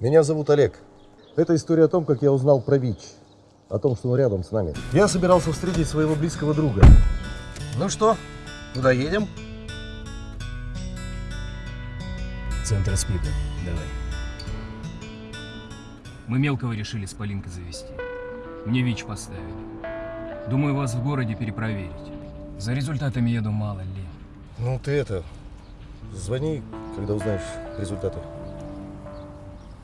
Меня зовут Олег. Это история о том, как я узнал про ВИЧ. О том, что он рядом с нами. Я собирался встретить своего близкого друга. Ну что, куда едем? Центр СПИДа. Давай. Мы мелкого решили с Полинкой завести. Мне ВИЧ поставили. Думаю, вас в городе перепроверить. За результатами еду мало ли. Ну ты это, звони, когда узнаешь результаты.